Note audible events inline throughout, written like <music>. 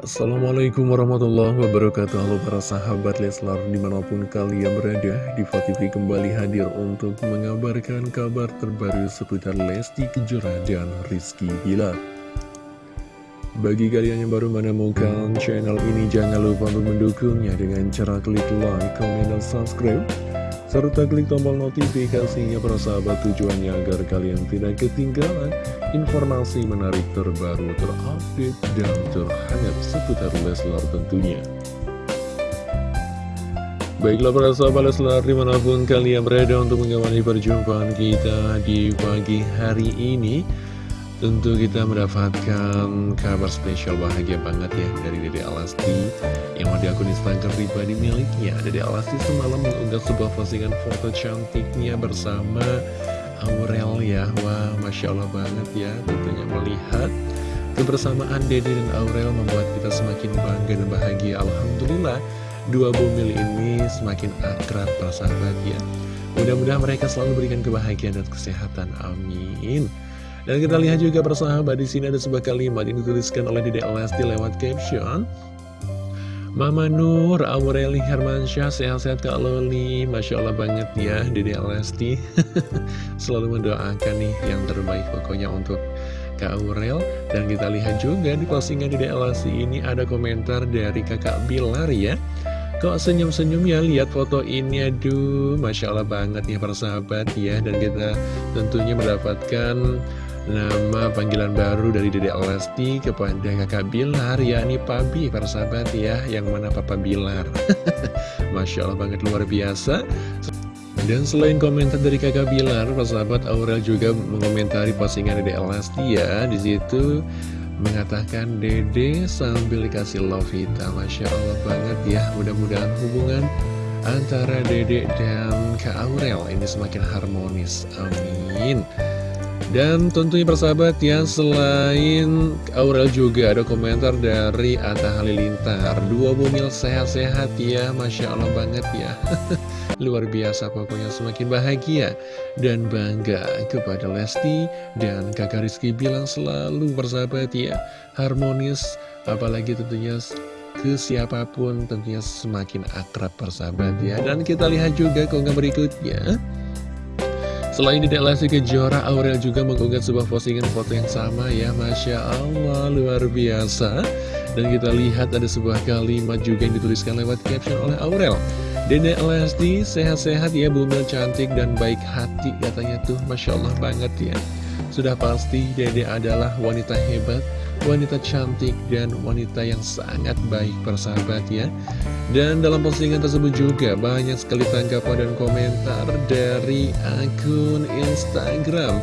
Assalamualaikum warahmatullahi wabarakatuh. Halo para sahabat Leslar di mana pun kalian berada Diva kembali hadir untuk mengabarkan kabar terbaru seputar Lesti Kejora dan Rizky Bilar. Bagi kalian yang baru menemukan channel ini jangan lupa untuk mendukungnya dengan cara klik like, comment, dan subscribe serta klik tombol notifikasinya para sahabat tujuannya agar kalian tidak ketinggalan informasi menarik terbaru terupdate dan terhangat seputar Leslar tentunya. Baiklah para sahabat Leslar di mana pun kalian berada untuk mengawali perjumpaan kita di pagi hari ini Tentu kita mendapatkan kabar spesial bahagia banget ya dari Dede Alasti yang ada akun Instagram pribadi miliknya. Dede Alasti semalam mengunggah sebuah postingan foto cantiknya bersama Aurel ya. Wah, Masya Allah banget ya tentunya melihat kebersamaan Dede dan Aurel membuat kita semakin bangga dan bahagia. Alhamdulillah, dua bumil ini semakin akrab persahabat ya. Mudah-mudahan mereka selalu berikan kebahagiaan dan kesehatan. Amin. Dan kita lihat juga persahabat di sini ada sebuah kalimat yang dituliskan oleh Dede Lesti lewat caption. Mama Nur, Aureli Hermansyah, sehat-sehat Kak Loli. Masya Allah banget ya Dede Lesti. <laughs> Selalu mendoakan nih yang terbaik pokoknya untuk Kak Aurel. Dan kita lihat juga di postingan Dede Lesti ini ada komentar dari kakak Bilar ya. Kok senyum-senyum ya lihat foto ini aduh Masya Allah banget ya para sahabat ya. Dan kita tentunya mendapatkan Nama panggilan baru dari Dede Lesti kepada kakak Bilar yakni Pabi para sahabat ya Yang mana Papa Bilar. <laughs> Masya Allah banget luar biasa. Dan selain komentar dari kakak Bilar, para sahabat Aurel juga mengomentari postingan Dede Lesti ya. Di situ mengatakan Dede sambil dikasih love kita Masya Allah banget ya Mudah-mudahan hubungan antara Dede dan Kak Aurel ini semakin harmonis. Amin dan tentunya persahabat ya, selain Aurel juga ada komentar dari Atta Halilintar. Dua bumil sehat-sehat ya, Masya Allah banget ya. <laughs> Luar biasa pokoknya semakin bahagia dan bangga kepada Lesti dan kakak Rizky bilang selalu persahabat ya, harmonis. Apalagi tentunya ke siapa pun tentunya semakin akrab persahabat ya. Dan kita lihat juga keunggah berikutnya. Selain tidak Lesti Kejora, Aurel juga mengunggah sebuah postingan foto yang sama. Ya Masya Allah, luar biasa. Dan kita lihat ada sebuah kalimat juga yang dituliskan lewat caption oleh Aurel. Dede Lesti sehat-sehat ya bumil cantik dan baik hati katanya tuh. Masya Allah banget ya. Sudah pasti Dede adalah wanita hebat wanita cantik dan wanita yang sangat baik persahabat ya. Dan dalam postingan tersebut juga banyak sekali tanggapan dan komentar dari akun Instagram.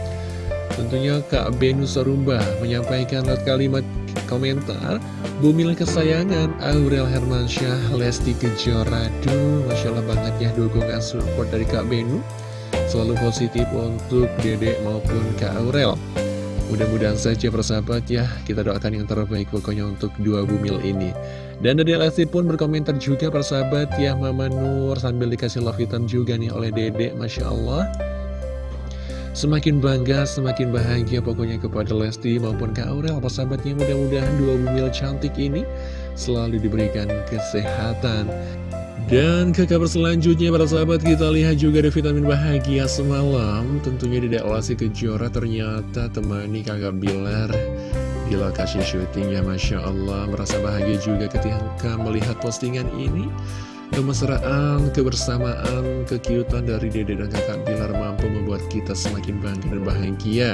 Tentunya Kak Benu Sorumba menyampaikan kalimat komentar Bumil kesayangan Aurel Hermansyah Lesti Kejora. Duh Masya Allah banget ya dukungan support dari Kak Benu. Selalu positif untuk Dedek maupun Kak Aurel Mudah-mudahan saja persahabat ya. Kita doakan yang terbaik pokoknya untuk dua bumil ini. Dan dari Lesti pun berkomentar juga persahabat ya. Mama Nur sambil dikasih love hitam juga nih oleh Dede Masya Allah. Semakin bangga, semakin bahagia pokoknya kepada Lesti maupun Kak Aurel Persahabatnya. Mudah-mudahan dua bumil cantik ini Selalu diberikan kesehatan dan ke kabar selanjutnya para sahabat kita lihat juga ada vitamin bahagia semalam. Tentunya di Deklasi Kejora ternyata temani kakak Bilar di lokasi syutingnya. Masya Allah Merasa bahagia juga ketika melihat postingan ini. Kemesraan, kebersamaan, kekiutan dari dede dan kakak Bilar mampu membuat kita semakin bangga dan bahagia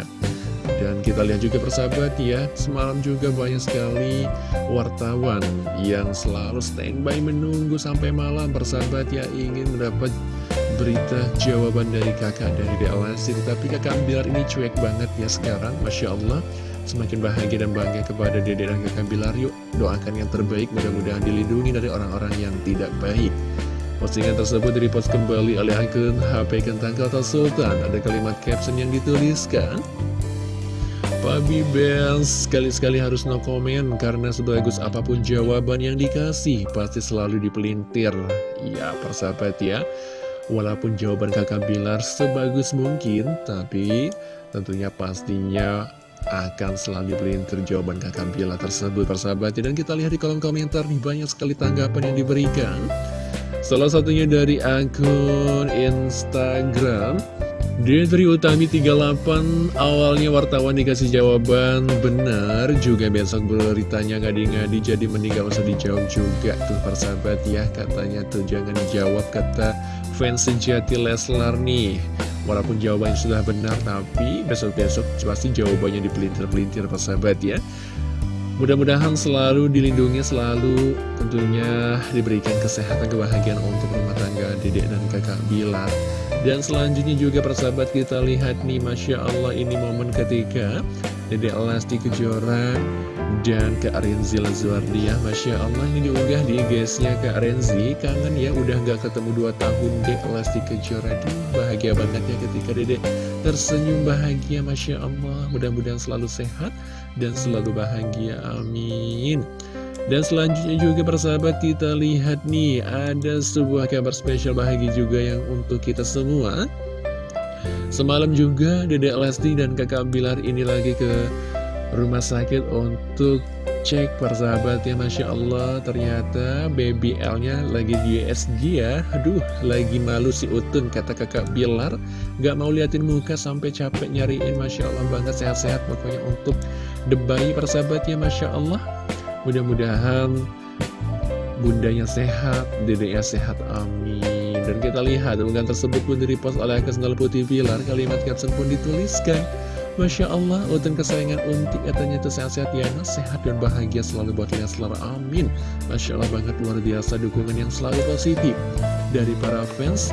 dan kita lihat juga persahabat ya, semalam juga banyak sekali wartawan yang selalu standby menunggu sampai malam. Persahabat ya ingin mendapat berita jawaban dari kakak dari DLSI Tapi kakak Bilar ini cuek banget ya sekarang, Masya Allah. Semakin bahagia dan bangga kepada dede dan kakak Bilar Yuk doakan yang terbaik, mudah-mudahan dilindungi dari orang-orang yang tidak baik. Postingan tersebut direpost kembali oleh akun HP Kentang Kota Sultan. Ada kalimat caption yang dituliskan Pabi Bells sekali-sekali harus no comment karena sebagus apa pun jawaban yang dikasih pasti selalu dipelintir. Ya persahabat ya, walaupun jawaban kakak Bilar sebagus mungkin, tapi tentunya pastinya akan selalu dipelintir jawaban kakak Bila tersebut persahabat Dan kita lihat di kolom komentar nih banyak sekali tanggapan yang diberikan. Salah satunya dari akun Instagram Diri Utami 38 awalnya wartawan dikasih jawaban benar juga besok beritanya ngadi-ngadi jadi meninggal usah dijawab juga tuh persahabat ya katanya tuh jangan dijawab kata fans sejati Leslar nih walaupun jawabannya sudah benar tapi besok-besok pasti jawabannya dipelintir-pelintir persahabat ya Mudah-mudahan selalu dilindungi, selalu tentunya diberikan kesehatan, kebahagiaan untuk rumah tangga dedek dan kakak Bilar. Dan selanjutnya juga persahabat kita lihat nih, Masya Allah ini momen ketika dedek Lesti Kejora dan Kak Renzi Lazuardia Masya Allah ini diunggah di guysnya Kak Renzi. Kangen ya udah gak ketemu 2 tahun dek Lesti Kejora bahagia banget ya ketika dedek tersenyum bahagia Masya Allah. Mudah-mudahan selalu sehat dan selalu bahagia amin dan selanjutnya juga persahabat kita lihat nih Ada sebuah kabar spesial bahagia juga yang untuk kita semua. Semalam juga Dedek Lesti dan kakak Bilar ini lagi ke rumah sakit untuk cek persahabat ya Masya Allah ternyata baby L-nya lagi di USG ya. Aduh lagi malu si Utun kata kakak Bilar Gak mau liatin muka sampai capek nyariin Masya Allah banget sehat-sehat pokoknya untuk the persahabat ya Masya Allah Mudah-mudahan bundanya sehat, dedeknya sehat, amin Dan kita lihat unggahan tersebut pun direpost oleh Kesendal Putih Bilar Kalimat caption pun dituliskan Masya Allah, Utun kesayangan Unti katanya itu sehat-sehat ya, sehat dan bahagia selalu buat Leslar, amin. Masya Allah banget luar biasa dukungan yang selalu positif dari para fans.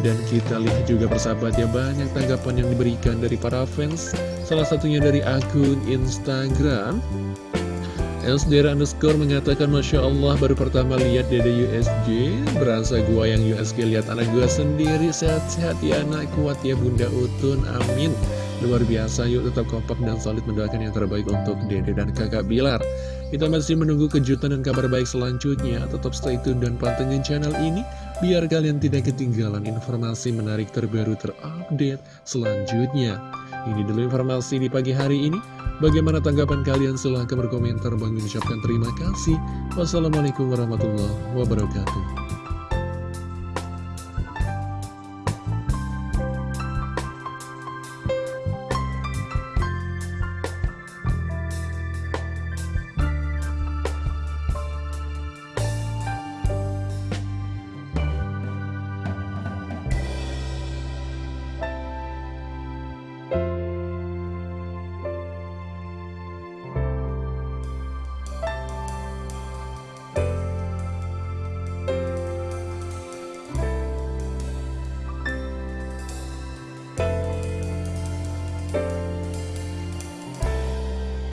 Dan kita lihat juga persahabat ya banyak tanggapan yang diberikan dari para fans. Salah satunya dari akun Instagram. Elsdera underscore mengatakan Masya Allah baru pertama lihat Dede USG Berasa gua yang USG lihat anak gua sendiri Sehat-sehat ya anak kuat ya Bunda Utun Amin Luar biasa, yuk tetap kompak dan solid mendoakan yang terbaik untuk Dede dan kakak Bilar. Kita masih menunggu kejutan dan kabar baik selanjutnya. Tetap stay tune dan pantengin channel ini, biar kalian tidak ketinggalan informasi menarik terbaru terupdate selanjutnya. Ini dulu informasi di pagi hari ini. Bagaimana tanggapan kalian? Silahkan berkomentar. Bang ucapkan terima kasih. Wassalamualaikum warahmatullahi wabarakatuh.